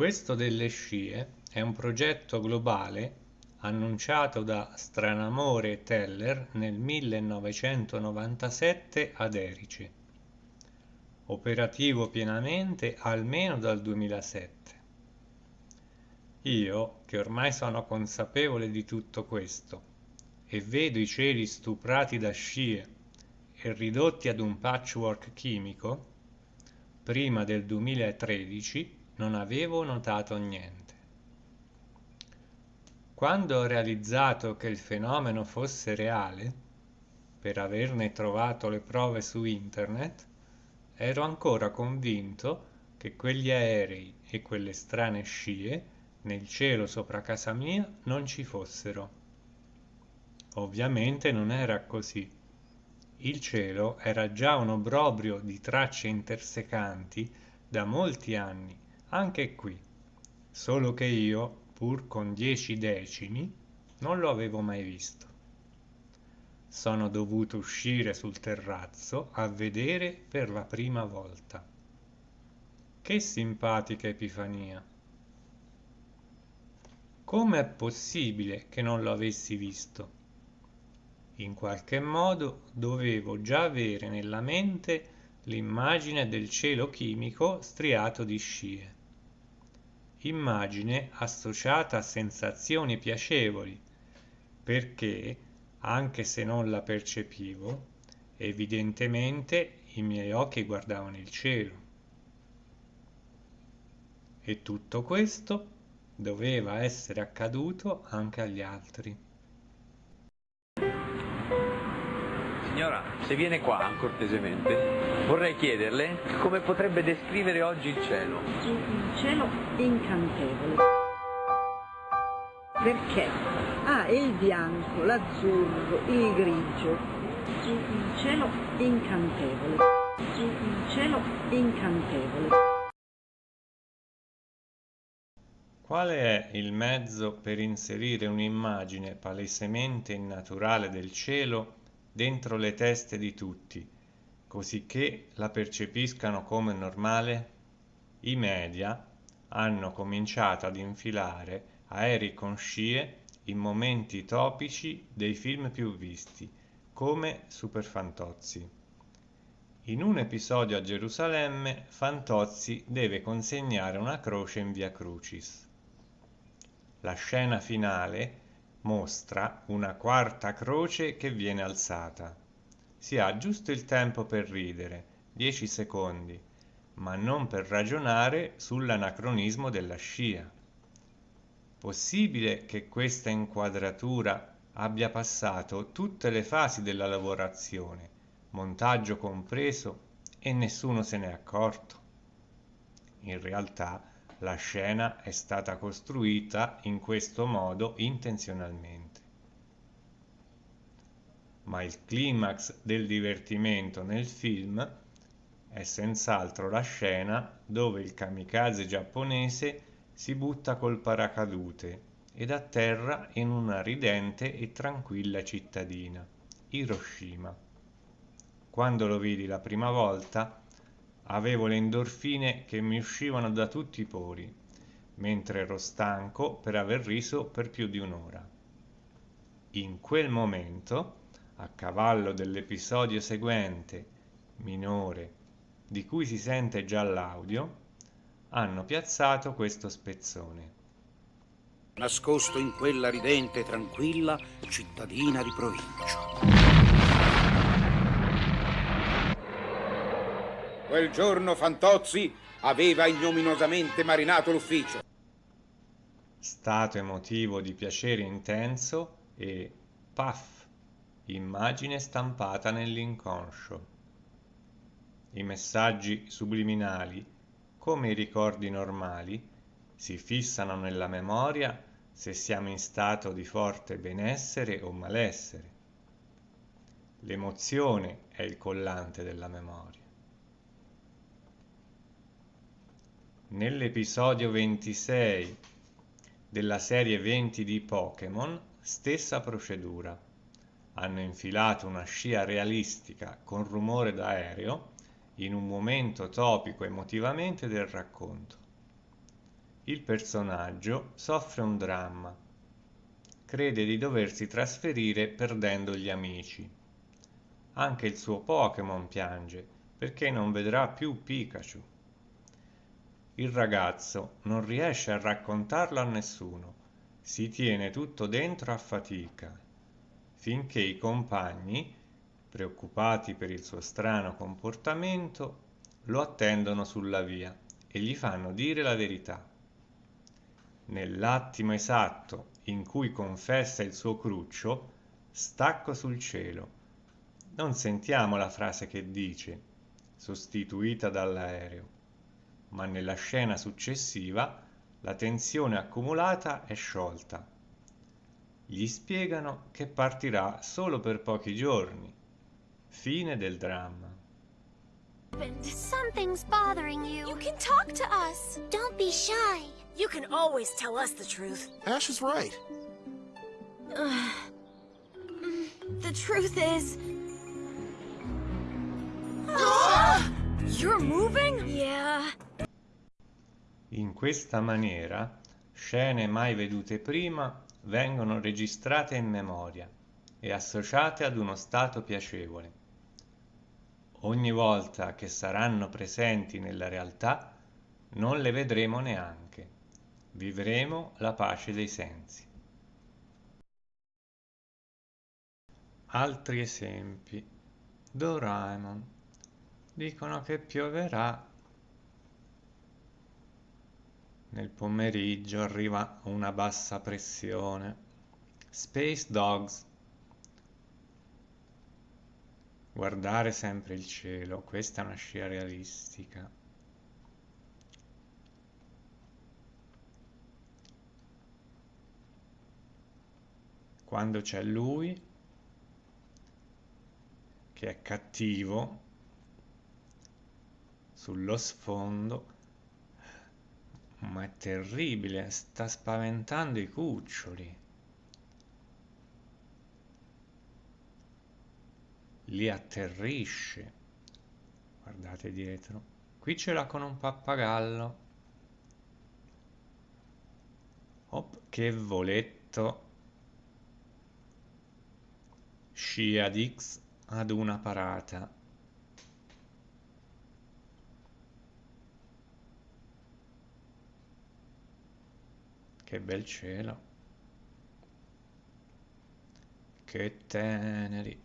Questo delle scie è un progetto globale annunciato da Stranamore Teller nel 1997 ad Erice, operativo pienamente almeno dal 2007. Io, che ormai sono consapevole di tutto questo, e vedo i cieli stuprati da scie e ridotti ad un patchwork chimico, prima del 2013 non avevo notato niente. Quando ho realizzato che il fenomeno fosse reale, per averne trovato le prove su internet, ero ancora convinto che quegli aerei e quelle strane scie nel cielo sopra casa mia non ci fossero. Ovviamente non era così. Il cielo era già un obbrobrio di tracce intersecanti da molti anni anche qui, solo che io, pur con dieci decimi, non lo avevo mai visto. Sono dovuto uscire sul terrazzo a vedere per la prima volta. Che simpatica epifania! Come è possibile che non lo avessi visto? In qualche modo dovevo già avere nella mente l'immagine del cielo chimico striato di scie immagine associata a sensazioni piacevoli, perché, anche se non la percepivo, evidentemente i miei occhi guardavano il cielo. E tutto questo doveva essere accaduto anche agli altri. Signora, se viene qua cortesemente, vorrei chiederle come potrebbe descrivere oggi il cielo. Il cielo incantevole. Perché? Ha ah, il bianco, l'azzurro, il grigio. Il cielo incantevole. Il cielo incantevole. Qual è il mezzo per inserire un'immagine palesemente innaturale del cielo dentro le teste di tutti, cosicché la percepiscano come normale? I media hanno cominciato ad infilare aerei con scie in momenti topici dei film più visti, come Super Fantozzi. In un episodio a Gerusalemme, Fantozzi deve consegnare una croce in via Crucis. La scena finale mostra una quarta croce che viene alzata. Si ha giusto il tempo per ridere, dieci secondi, ma non per ragionare sull'anacronismo della scia. Possibile che questa inquadratura abbia passato tutte le fasi della lavorazione, montaggio compreso, e nessuno se n'è accorto? In realtà la scena è stata costruita in questo modo intenzionalmente. Ma il climax del divertimento nel film è senz'altro la scena dove il kamikaze giapponese si butta col paracadute ed atterra in una ridente e tranquilla cittadina, Hiroshima. Quando lo vidi la prima volta, Avevo le endorfine che mi uscivano da tutti i pori, mentre ero stanco per aver riso per più di un'ora. In quel momento, a cavallo dell'episodio seguente, minore, di cui si sente già l'audio, hanno piazzato questo spezzone. Nascosto in quella ridente e tranquilla cittadina di provincia. Quel giorno Fantozzi aveva ignominosamente marinato l'ufficio. Stato emotivo di piacere intenso e paf, immagine stampata nell'inconscio. I messaggi subliminali, come i ricordi normali, si fissano nella memoria se siamo in stato di forte benessere o malessere. L'emozione è il collante della memoria. Nell'episodio 26 della serie 20 di Pokémon, stessa procedura. Hanno infilato una scia realistica con rumore d'aereo in un momento topico emotivamente del racconto. il personaggio soffre un dramma. Crede di doversi trasferire perdendo gli amici. Anche il suo Pokémon piange perché non vedrà più Pikachu. Il ragazzo non riesce a raccontarlo a nessuno, si tiene tutto dentro a fatica, finché i compagni, preoccupati per il suo strano comportamento, lo attendono sulla via e gli fanno dire la verità. Nell'attimo esatto in cui confessa il suo cruccio, stacco sul cielo. Non sentiamo la frase che dice, sostituita dall'aereo, ma nella scena successiva la tensione accumulata è sciolta. Gli spiegano che partirà solo per pochi giorni. Fine del dramma. Something's bothering you. You can talk to us. Don't be shy. You can always tell us the truth. Ash is right. The truth is... You're moving? Yeah. In questa maniera, scene mai vedute prima vengono registrate in memoria e associate ad uno stato piacevole. Ogni volta che saranno presenti nella realtà, non le vedremo neanche. Vivremo la pace dei sensi. Altri esempi. Doraemon. Dicono che pioverà. Nel pomeriggio arriva una bassa pressione. Space Dogs. Guardare sempre il cielo, questa è una scia realistica. Quando c'è lui, che è cattivo, sullo sfondo, ma è terribile, sta spaventando i cuccioli. li atterrisce. Guardate dietro. Qui ce l'ha con un pappagallo. Op, che voletto. Scia Dix ad una parata. Che bel cielo. Che teneri.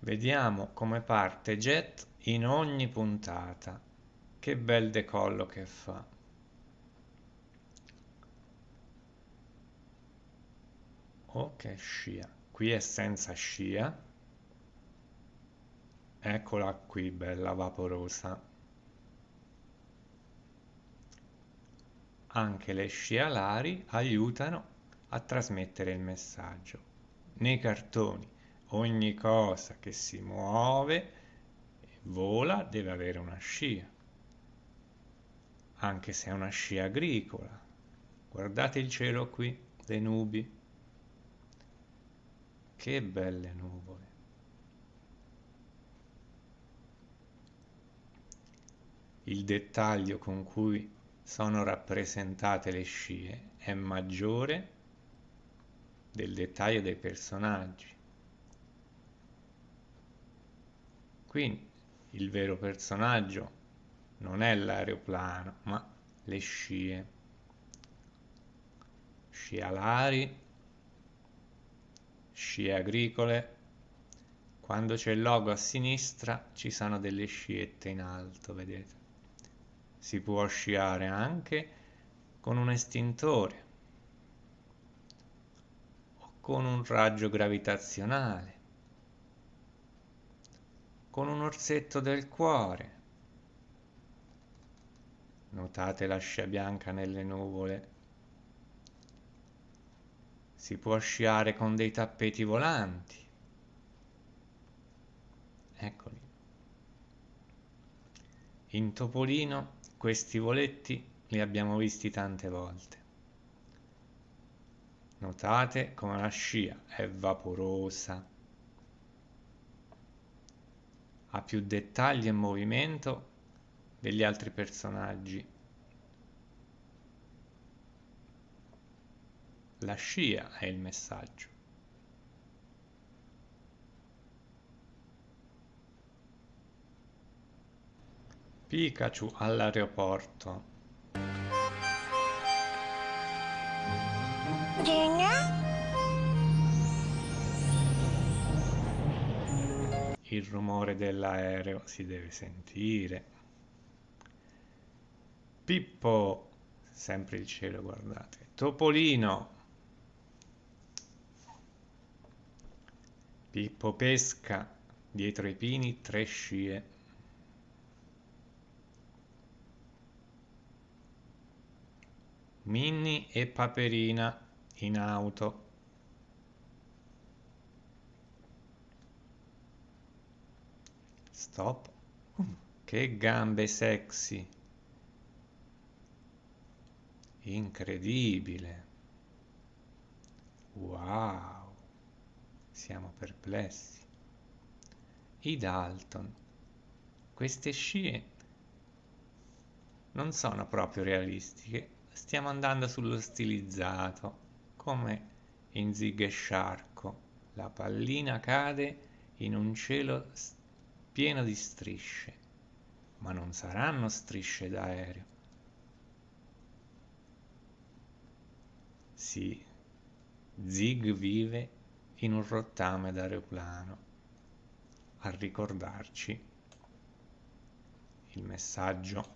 Vediamo come parte Jet in ogni puntata. Che bel decollo che fa. Oh che scia. Qui è senza scia. Eccola qui, bella vaporosa. Anche le scie alari aiutano a trasmettere il messaggio. Nei cartoni ogni cosa che si muove e vola deve avere una scia, anche se è una scia agricola. Guardate il cielo qui, le nubi. Che belle nuvole. Il dettaglio con cui sono rappresentate le scie è maggiore del dettaglio dei personaggi. Qui il vero personaggio non è l'aeroplano, ma le scie. Scie alari, scie agricole. Quando c'è il logo a sinistra ci sono delle sciette in alto, vedete? Si può sciare anche con un estintore o con un raggio gravitazionale con un orsetto del cuore. Notate la scia bianca nelle nuvole. Si può sciare con dei tappeti volanti. Eccoli. In Topolino questi voletti li abbiamo visti tante volte. Notate come la scia è vaporosa ha più dettagli e movimento degli altri personaggi. La scia è il messaggio. Pikachu all'aeroporto. Il rumore dell'aereo si deve sentire. Pippo, sempre il cielo, guardate. Topolino. Pippo pesca, dietro i pini tre scie. Minnie e Paperina in auto. Stop. Che gambe sexy. Incredibile. Wow. Siamo perplessi. I Dalton. Queste scie non sono proprio realistiche. Stiamo andando sullo stilizzato, come in Zig e Sciarco. La pallina cade in un cielo pieno di strisce, ma non saranno strisce d'aereo. Sì, Zig vive in un rottame d'aeroplano a ricordarci il messaggio